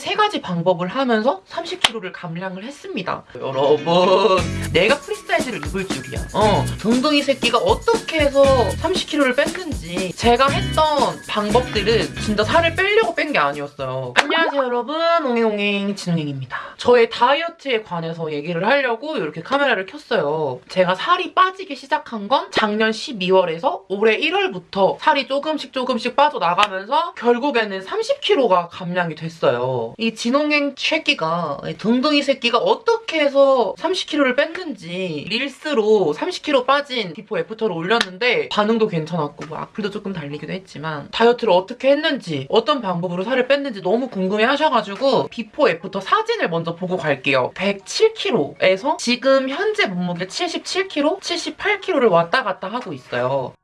세 가지 방법을 하면서 30kg를 감량을 했습니다. 여러분 내가 프리사이즈를 입을 줄이야. 어, 둥둥이 새끼가 어떻게 해서 30kg를 뺐는지 제가 했던 방법들은 진짜 살을 빼려고 뺀 게 아니었어요. 안녕하세요 여러분 옹행옹행 진홍행입니다. 저의 다이어트에 관해서 얘기를 하려고 이렇게 카메라를 켰어요. 제가 살이 빠지기 시작한 건 작년 12월에서 올해 1월부터 살이 조금씩 조금씩 빠져나가면서 결국에는 30kg가 감량이 됐어요. 이 진홍행 새끼가 이 둥둥이 새끼가 어떻게 해서 30kg를 뺐는지 릴스로 30kg 빠진 before after를 올렸는데 반응도 괜찮았고 뭐 악플도 조금 달리기도 했지만 다이어트를 어떻게 했는지 어떤 방법으로 살을 뺐는지 너무 궁금해 하셔가지고 before after 사진을 먼저 보고 갈게요. 107kg에서 지금 현재 몸무게 77kg, 78kg를 왔다 갔다 하고 있어요.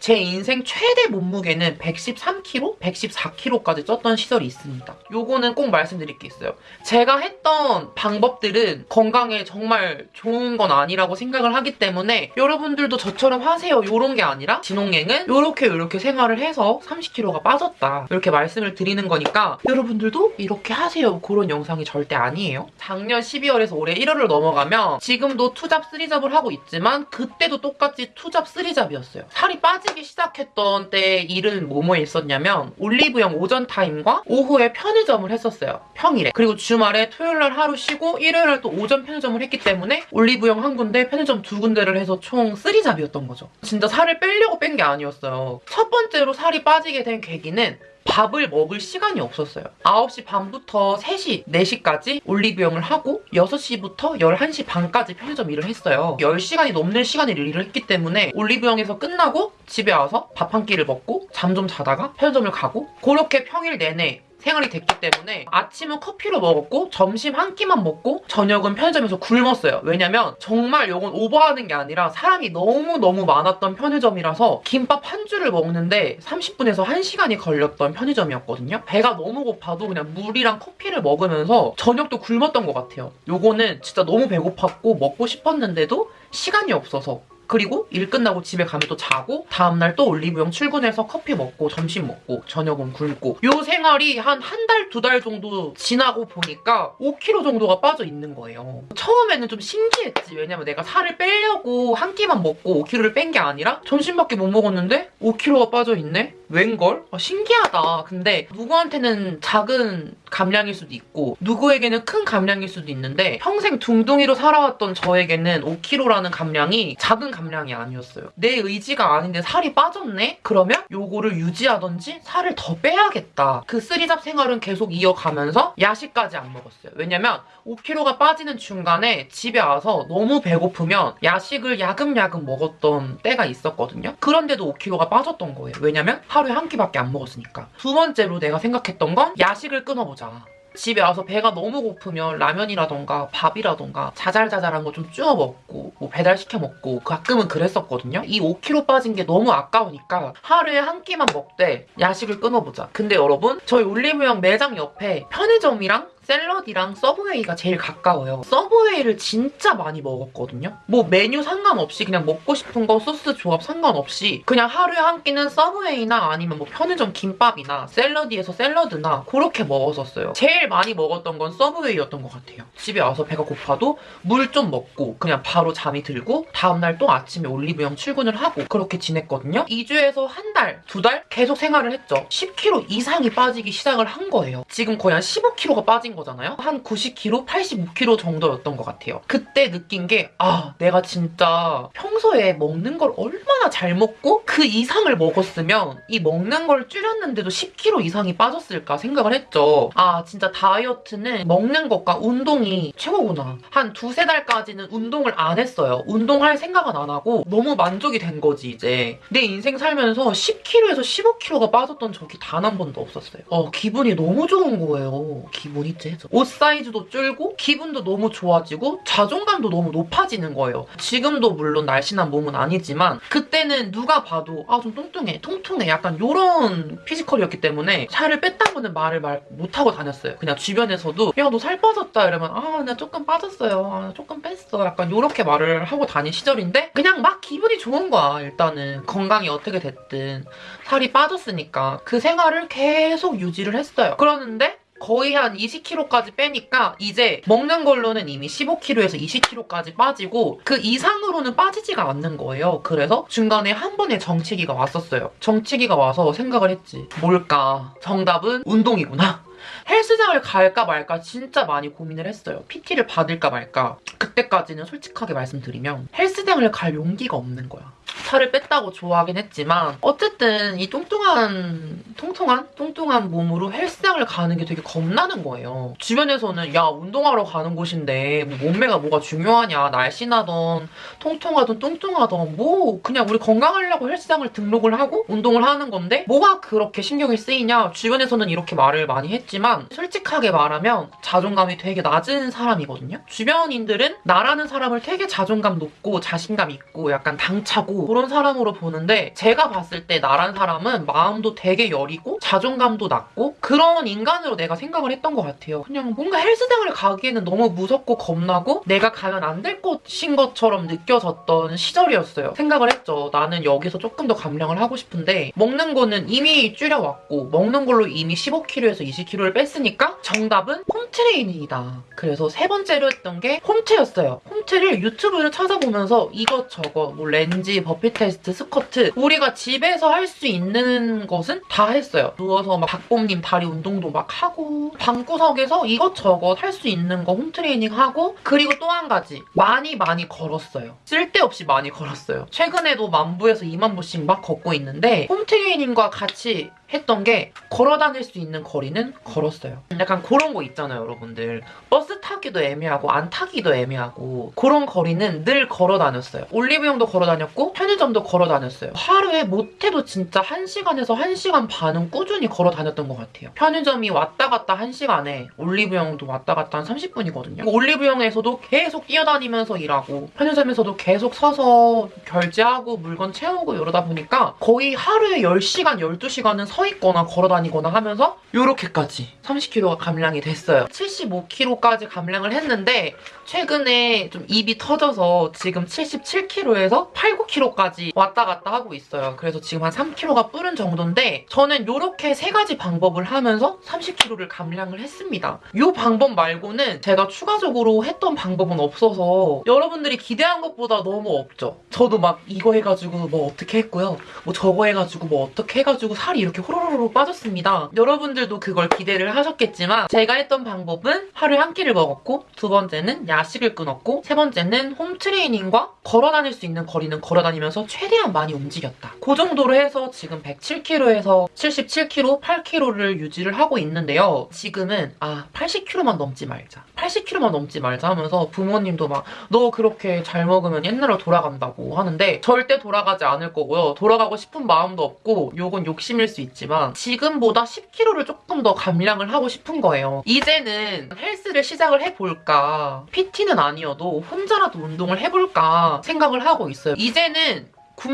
제 인생 최대 몸무게는 113kg, 114kg까지 쪘던 시절이 있습니다. 요거는 꼭 말씀드릴 게 있어요. 제가 했던 방법들은 건강에 정말 좋은 건 아니라고 생각을 하기 때문에 여러분들도 저처럼 하세요. 요런 게 아니라 진홍행은 요렇게 요렇게 생활을 해서 30kg가 빠졌다. 이렇게 말씀을 드리는 거니까 여러분들도 이렇게 하세요. 그런 영상이 절대 아니에요. 작년 12월에서 올해 1월을 넘어가면 지금도 투잡, 쓰리잡을 하고 있지만 그때도 똑같이 투잡, 쓰리잡이었어요. 살이 빠지 기 시작했던 때 일은 뭐뭐에 있었냐면 올리브영 오전 타임과 오후에 편의점을 했었어요. 평일에. 그리고 주말에 토요일날 하루 쉬고 일요일날 또 오전 편의점을 했기 때문에 올리브영 한 군데, 편의점 두 군데를 해서 총 쓰리잡이었던 거죠. 진짜 살을 빼려고 뺀 게 아니었어요. 첫 번째로 살이 빠지게 된 계기는 밥을 먹을 시간이 없었어요. 9시 반부터 3시, 4시까지 올리브영을 하고 6시부터 11시 반까지 편의점 일을 했어요. 10시간이 넘는 시간을 일을 했기 때문에 올리브영에서 끝나고 집에 와서 밥 한 끼를 먹고 잠 좀 자다가 편의점을 가고 그렇게 평일 내내 생활이 됐기 때문에 아침은 커피로 먹었고 점심 한 끼만 먹고 저녁은 편의점에서 굶었어요. 왜냐면 정말 이건 오버하는 게 아니라 사람이 너무너무 많았던 편의점이라서 김밥 한 줄을 먹는데 30분에서 1시간이 걸렸던 편의점이었거든요. 배가 너무 고파도 그냥 물이랑 커피를 먹으면서 저녁도 굶었던 것 같아요. 요거는 진짜 너무 배고팠고 먹고 싶었는데도 시간이 없어서 그리고 일 끝나고 집에 가면 또 자고 다음날 또 올리브영 출근해서 커피 먹고 점심 먹고 저녁은 굶고 요 생활이 한 한 달두달 정도 지나고 보니까 5kg 정도가 빠져 있는 거예요. 처음에는 좀 신기했지. 왜냐면 내가 살을 빼려고 한 끼만 먹고 5kg를 뺀 게 아니라 점심밖에 못 먹었는데 5kg가 빠져 있네? 웬걸? 아, 신기하다. 근데 누구한테는 작은 감량일 수도 있고 누구에게는 큰 감량일 수도 있는데 평생 둥둥이로 살아왔던 저에게는 5kg라는 감량이 작은 감량이 아니었어요. 내 의지가 아닌데 살이 빠졌네? 그러면 요거를 유지하던지 살을 더 빼야겠다. 그 three job 생활은 계속 이어가면서 야식까지 안 먹었어요. 왜냐면 5kg가 빠지는 중간에 집에 와서 너무 배고프면 야식을 야금야금 먹었던 때가 있었거든요. 그런데도 5kg가 빠졌던 거예요. 왜냐면 하루에 한 끼밖에 안 먹었으니까. 두 번째로 내가 생각했던 건 야식을 끊어보자. 집에 와서 배가 너무 고프면 라면이라던가 밥이라던가 자잘자잘한 거 좀 주워 먹고 뭐 배달시켜 먹고 가끔은 그랬었거든요. 이 5kg 빠진 게 너무 아까우니까 하루에 한 끼만 먹되 야식을 끊어보자. 근데 여러분 저희 올리브영 매장 옆에 편의점이랑 샐러디랑 서브웨이가 제일 가까워요. 서브웨이를 진짜 많이 먹었거든요. 뭐 메뉴 상관없이 그냥 먹고 싶은 거 소스 조합 상관없이 그냥 하루에 한 끼는 서브웨이나 아니면 뭐 편의점 김밥이나 샐러디에서 샐러드나 그렇게 먹었었어요. 제일 많이 먹었던 건 서브웨이였던 것 같아요. 집에 와서 배가 고파도 물 좀 먹고 그냥 바로 잠이 들고 다음날 또 아침에 올리브영 출근을 하고 그렇게 지냈거든요. 2주에서 한 달, 두 달 계속 생활을 했죠. 10kg 이상이 빠지기 시작을 한 거예요. 지금 거의 한 15kg가 빠진 거잖아요. 한 90kg, 85kg 정도였던 것 같아요. 그때 느낀 게 아, 내가 진짜 평소에 먹는 걸 얼마나 잘 먹고 그 이상을 먹었으면 이 먹는 걸 줄였는데도 10kg 이상이 빠졌을까 생각을 했죠. 아, 진짜 다이어트는 먹는 것과 운동이 최고구나. 한 두세 달까지는 운동을 안 했어요. 운동할 생각은 안 하고 너무 만족이 된 거지, 이제. 내 인생 살면서 10kg에서 15kg가 빠졌던 적이 단 한 번도 없었어요. 어, 기분이 너무 좋은 거예요. 기분이 유지해줘. 옷 사이즈도 줄고 기분도 너무 좋아지고 자존감도 너무 높아지는 거예요. 지금도 물론 날씬한 몸은 아니지만 그때는 누가 봐도 아 좀 뚱뚱해, 통통해 약간 이런 피지컬이었기 때문에 살을 뺐다고는 말을 말 못하고 다녔어요. 그냥 주변에서도 야 너 살 빠졌다 이러면 아 나 조금 빠졌어요. 아, 나 조금 뺐어. 약간 이렇게 말을 하고 다닌 시절인데 그냥 막 기분이 좋은 거야 일단은 건강이 어떻게 됐든 살이 빠졌으니까 그 생활을 계속 유지를 했어요. 그러는데 거의 한 20kg까지 빼니까 이제 먹는 걸로는 이미 15kg에서 20kg까지 빠지고 그 이상으로는 빠지지가 않는 거예요. 그래서 중간에 한 번의 정체기가 왔었어요. 정체기가 와서 생각을 했지. 뭘까? 정답은 운동이구나. 헬스장을 갈까 말까 진짜 많이 고민을 했어요. PT를 받을까 말까. 그때까지는 솔직하게 말씀드리면 헬스장을 갈 용기가 없는 거야. 살을 뺐다고 좋아하긴 했지만 어쨌든 이 뚱뚱한 통통한 뚱뚱한 몸으로 헬스장을 가는 게 되게 겁나는 거예요. 주변에서는 야 운동하러 가는 곳인데 뭐 몸매가 뭐가 중요하냐 날씬하던 통통하던 뚱뚱하던 뭐 그냥 우리 건강하려고 헬스장을 등록을 하고 운동을 하는 건데 뭐가 그렇게 신경이 쓰이냐 주변에서는 이렇게 말을 많이 했지만 솔직하게 말하면 자존감이 되게 낮은 사람이거든요. 주변인들은 나라는 사람을 되게 자존감 높고 자신감 있고 약간 당차고 그런 사람으로 보는데 제가 봤을 때 나란 사람은 마음도 되게 여리고 자존감도 낮고 그런 인간으로 내가 생각을 했던 것 같아요. 그냥 뭔가 헬스장을 가기에는 너무 무섭고 겁나고 내가 가면 안 될 것인 것처럼 느껴졌던 시절이었어요. 생각을 했죠. 나는 여기서 조금 더 감량을 하고 싶은데 먹는 거는 이미 줄여왔고 먹는 걸로 이미 15kg에서 20kg를 뺐으니까 정답은 홈트레이닝이다. 그래서 세 번째로 했던 게 홈트였어요. 홈트를 유튜브를 찾아보면서 이것저것 뭐 렌지, 버피 테스트, 스쿼트 우리가 집에서 할 수 있는 것은 다 했어요. 누워서 막 박봄님 다리 운동도 막 하고 방구석에서 이것저것 할 수 있는 거 홈트레이닝 하고 그리고 또 한 가지 많이 많이 걸었어요. 쓸데없이 많이 걸었어요. 최근에도 만부에서 2만 보씩 막 걷고 있는데 홈트레이닝과 같이 했던 게 걸어 다닐 수 있는 거리는 걸었어요. 약간 그런 거 있잖아요, 여러분들. 버스 타기도 애매하고 안 타기도 애매하고 그런 거리는 늘 걸어 다녔어요. 올리브영도 걸어 다녔고 편의점도 걸어 다녔어요. 하루에 못해도 진짜 1시간에서 1시간 반은 꾸준히 걸어 다녔던 것 같아요. 편의점이 왔다 갔다 1시간에 올리브영도 왔다 갔다 한 30분이거든요. 올리브영에서도 계속 뛰어다니면서 일하고 편의점에서도 계속 서서 결제하고 물건 채우고 이러다 보니까 거의 하루에 10시간, 12시간은 서 있거나 걸어 다니거나 하면서 이렇게까지 30kg가 감량이 됐어요. 75kg까지 감량을 했는데 최근에 좀 입이 터져서 지금 77kg에서 8, 9kg까지 왔다 갔다 하고 있어요. 그래서 지금 한 3kg가 뿌른 정도인데 저는 이렇게 세 가지 방법을 하면서 30kg를 감량을 했습니다. 이 방법 말고는 제가 추가적으로 했던 방법은 없어서 여러분들이 기대한 것보다 너무 없죠. 저도 막 이거 해가지고 뭐 어떻게 했고요. 뭐 저거 해가지고 뭐 어떻게 해가지고 살이 이렇게 호로로로 빠졌습니다. 여러분들도 그걸 기대를 하셨겠지만 제가 했던 방법은 하루에 한 끼를 먹었고 두 번째는 야식을 끊었고 세 번째는 홈트레이닝과 걸어 다닐 수 있는 거리는 걸어 다니면서 최대한 많이 움직였다. 그 정도로 해서 지금 107kg에서 77kg, 8kg를 유지를 하고 있는데요. 지금은 아 80kg만 넘지 말자. 80kg만 넘지 말자 하면서 부모님도 막 너 그렇게 잘 먹으면 옛날로 돌아간다고 하는데 절대 돌아가지 않을 거고요. 돌아가고 싶은 마음도 없고 요건 욕심일 수 있지 만 지금보다 10kg를 조금 더 감량을 하고 싶은 거예요. 이제는 헬스를 시작을 해볼까 PT는 아니어도 혼자라도 운동을 해볼까 생각을 하고 있어요. 이제는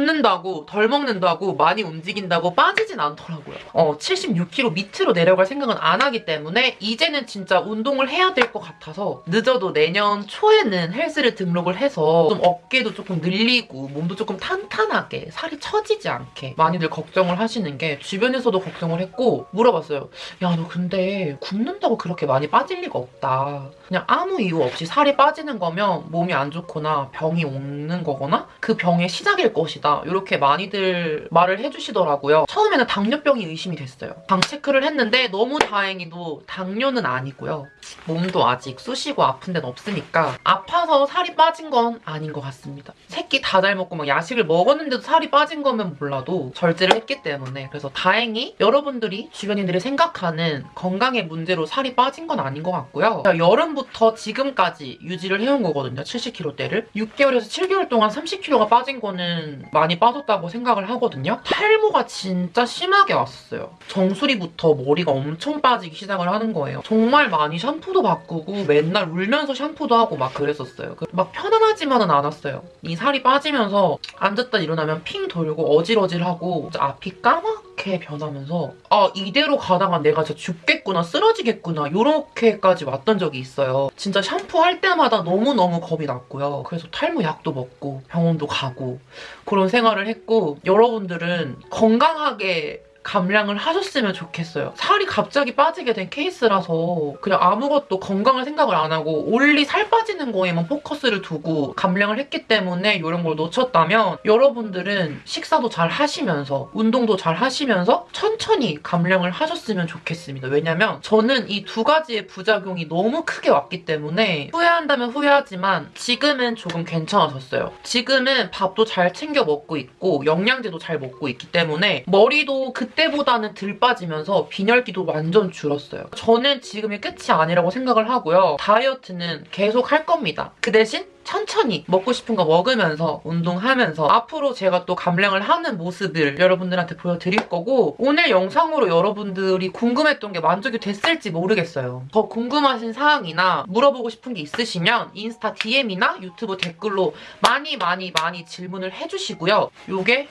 굶는다고 덜 먹는다고 많이 움직인다고 빠지진 않더라고요. 어, 76kg 밑으로 내려갈 생각은 안 하기 때문에 이제는 진짜 운동을 해야 될 것 같아서 늦어도 내년 초에는 헬스를 등록을 해서 좀 어깨도 조금 늘리고 몸도 조금 탄탄하게 살이 처지지 않게 많이들 걱정을 하시는 게 주변에서도 걱정을 했고 물어봤어요. 야 너 근데 굶는다고 그렇게 많이 빠질 리가 없다. 그냥 아무 이유 없이 살이 빠지는 거면 몸이 안 좋거나 병이 오는 거거나 그 병의 시작일 것이 다. 이렇게 많이들 말을 해주시더라고요. 처음에는 당뇨병이 의심이 됐어요. 당 체크를 했는데 너무 다행히도 당뇨는 아니고요. 몸도 아직 쑤시고 아픈 데는 없으니까 아파서 살이 빠진 건 아닌 것 같습니다. 새끼 다 잘 먹고 막 야식을 먹었는데도 살이 빠진 거면 몰라도 절제를 했기 때문에 그래서 다행히 여러분들이 주변인들이 생각하는 건강의 문제로 살이 빠진 건 아닌 것 같고요. 여름부터 지금까지 유지를 해온 거거든요. 70kg대를. 6개월에서 7개월 동안 30kg가 빠진 거는 많이 빠졌다고 생각을 하거든요. 탈모가 진짜 심하게 왔었어요. 정수리부터 머리가 엄청 빠지기 시작을 하는 거예요. 정말 많이 샴푸도 바꾸고 맨날 울면서 샴푸도 하고 막 그랬었어요. 그- 막 편안하지만은 않았어요. 이 살이 빠지면서 앉았다 일어나면 핑 돌고 어질어질하고 앞이 까맣 게 변하면서 아 이대로 가다가 내가 진짜 죽겠구나 쓰러지겠구나 이렇게까지 왔던 적이 있어요. 진짜 샴푸할 때마다 너무너무 겁이 났고요. 그래서 탈모 약도 먹고 병원도 가고 그런 생활을 했고 여러분들은 건강하게 감량을 하셨으면 좋겠어요. 살이 갑자기 빠지게 된 케이스라서 그냥 아무것도 건강을 생각을 안 하고 올리 살 빠지는 거에만 포커스를 두고 감량을 했기 때문에 이런 걸 놓쳤다면 여러분들은 식사도 잘 하시면서 운동도 잘 하시면서 천천히 감량을 하셨으면 좋겠습니다. 왜냐면 저는 이 두 가지의 부작용이 너무 크게 왔기 때문에 후회한다면 후회하지만 지금은 조금 괜찮아졌어요. 지금은 밥도 잘 챙겨 먹고 있고 영양제도 잘 먹고 있기 때문에 머리도 그 때보다는 덜 빠지면서 빈혈기도 완전 줄었어요. 저는 지금이 끝이 아니라고 생각을 하고요. 다이어트는 계속 할 겁니다. 그 대신 천천히 먹고 싶은 거 먹으면서 운동하면서 앞으로 제가 또 감량을 하는 모습을 여러분들한테 보여드릴 거고 오늘 영상으로 여러분들이 궁금했던 게 만족이 됐을지 모르겠어요. 더 궁금하신 사항이나 물어보고 싶은 게 있으시면 인스타 DM이나 유튜브 댓글로 많이 많이 많이 질문을 해주시고요. 요게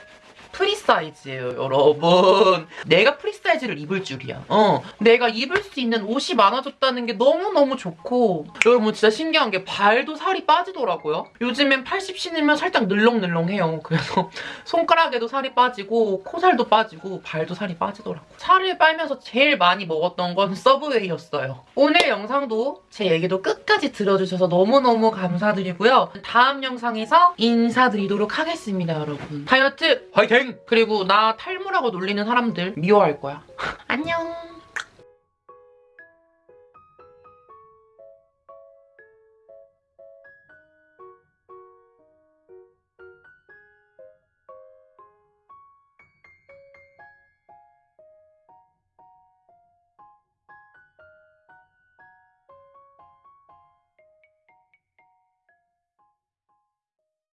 프리사이즈예요, 여러분. 내가 프리사이즈를 입을 줄이야. 어, 내가 입을 수 있는 옷이 많아졌다는 게 너무너무 좋고 여러분 진짜 신기한 게 발도 살이 빠지더라고요. 요즘엔 80 신으면 살짝 늘렁늘렁해요. 그래서 손가락에도 살이 빠지고 코살도 빠지고 발도 살이 빠지더라고. 살을 빼면서 제일 많이 먹었던 건 서브웨이였어요. 오늘 영상도 제 얘기도 끝까지 들어주셔서 너무너무 감사드리고요. 다음 영상에서 인사드리도록 하겠습니다, 여러분. 다이어트 화이팅! 그리고 나 탈모라고 놀리는 사람들 미워할 거야. 안녕!